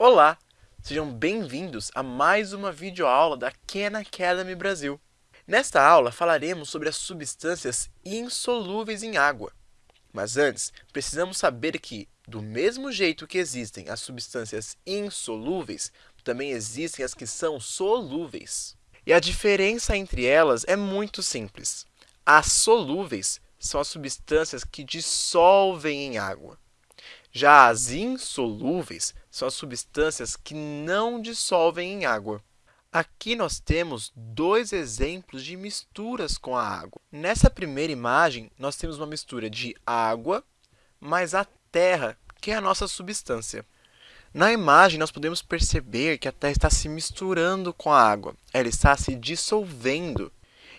Olá! Sejam bem-vindos a mais uma videoaula da Khan Academy Brasil. Nesta aula, falaremos sobre as substâncias insolúveis em água. Mas antes, precisamos saber que, do mesmo jeito que existem as substâncias insolúveis, também existem as que são solúveis. E a diferença entre elas é muito simples. As solúveis são as substâncias que dissolvem em água. Já as insolúveis são as substâncias que não dissolvem em água. Aqui nós temos dois exemplos de misturas com a água. Nessa primeira imagem, nós temos uma mistura de água mais a terra, que é a nossa substância. Na imagem, nós podemos perceber que a terra está se misturando com a água. Ela está se dissolvendo.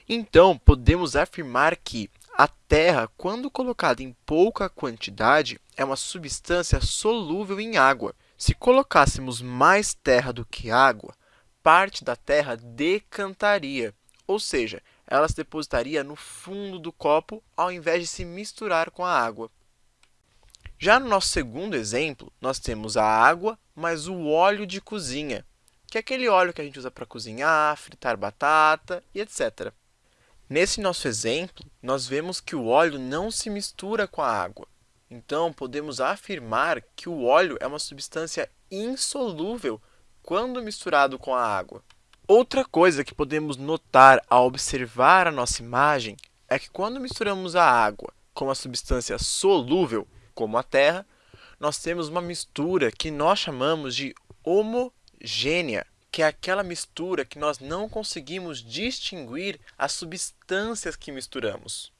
Então, podemos afirmar que a terra, quando colocada em pouca quantidade, é uma substância solúvel em água. Se colocássemos mais terra do que água, parte da terra decantaria, ou seja, ela se depositaria no fundo do copo ao invés de se misturar com a água. Já no nosso segundo exemplo, nós temos a água mais o óleo de cozinha, que é aquele óleo que a gente usa para cozinhar, fritar batata e etc. Nesse nosso exemplo, nós vemos que o óleo não se mistura com a água. Então, podemos afirmar que o óleo é uma substância insolúvel quando misturado com a água. Outra coisa que podemos notar ao observar a nossa imagem é que quando misturamos a água com uma substância solúvel, como a terra, nós temos uma mistura que nós chamamos de homogênea que é aquela mistura que nós não conseguimos distinguir as substâncias que misturamos.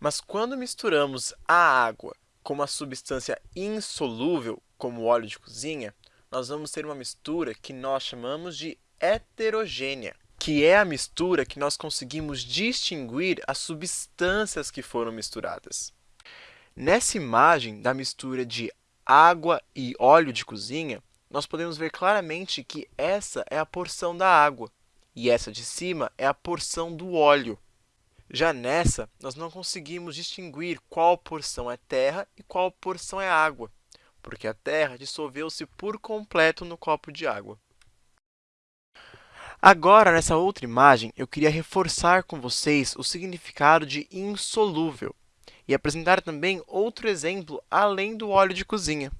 Mas quando misturamos a água com uma substância insolúvel, como o óleo de cozinha, nós vamos ter uma mistura que nós chamamos de heterogênea, que é a mistura que nós conseguimos distinguir as substâncias que foram misturadas. Nessa imagem da mistura de água e óleo de cozinha, nós podemos ver claramente que essa é a porção da água e essa de cima é a porção do óleo. Já nessa, nós não conseguimos distinguir qual porção é terra e qual porção é água, porque a terra dissolveu-se por completo no copo de água. Agora, nessa outra imagem, eu queria reforçar com vocês o significado de insolúvel e apresentar também outro exemplo além do óleo de cozinha.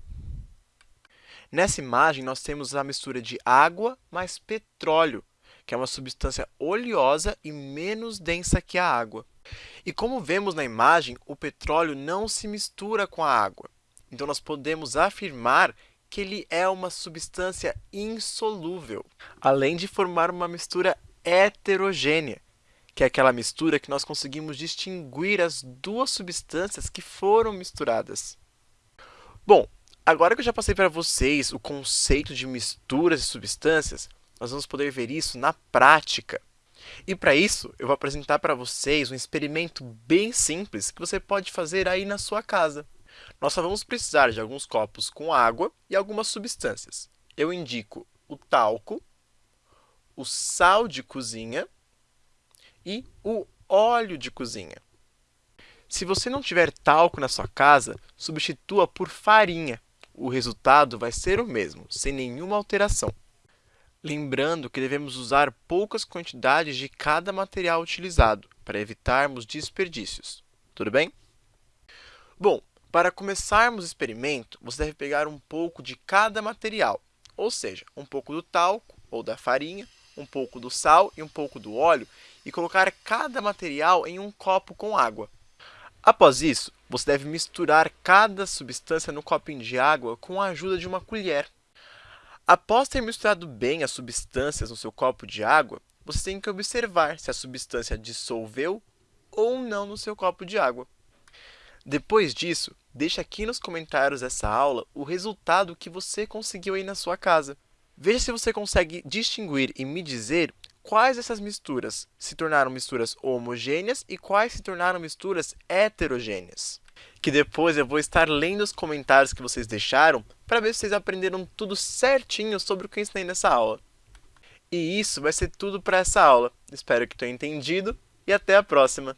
Nessa imagem, nós temos a mistura de água mais petróleo, que é uma substância oleosa e menos densa que a água. E como vemos na imagem, o petróleo não se mistura com a água. Então, nós podemos afirmar que ele é uma substância insolúvel, além de formar uma mistura heterogênea, que é aquela mistura que nós conseguimos distinguir as duas substâncias que foram misturadas. Bom, Agora que eu já passei para vocês o conceito de misturas de substâncias, nós vamos poder ver isso na prática. E para isso, eu vou apresentar para vocês um experimento bem simples que você pode fazer aí na sua casa. Nós só vamos precisar de alguns copos com água e algumas substâncias. Eu indico o talco, o sal de cozinha e o óleo de cozinha. Se você não tiver talco na sua casa, substitua por farinha o resultado vai ser o mesmo, sem nenhuma alteração. Lembrando que devemos usar poucas quantidades de cada material utilizado, para evitarmos desperdícios. Tudo bem? Bom, para começarmos o experimento, você deve pegar um pouco de cada material, ou seja, um pouco do talco ou da farinha, um pouco do sal e um pouco do óleo, e colocar cada material em um copo com água. Após isso, você deve misturar cada substância no copinho de água com a ajuda de uma colher. Após ter misturado bem as substâncias no seu copo de água, você tem que observar se a substância dissolveu ou não no seu copo de água. Depois disso, deixe aqui nos comentários dessa aula o resultado que você conseguiu aí na sua casa. Veja se você consegue distinguir e me dizer quais dessas misturas se tornaram misturas homogêneas e quais se tornaram misturas heterogêneas. Que depois eu vou estar lendo os comentários que vocês deixaram para ver se vocês aprenderam tudo certinho sobre o que eu ensinei nessa aula. E isso vai ser tudo para essa aula. Espero que tenham entendido e até a próxima!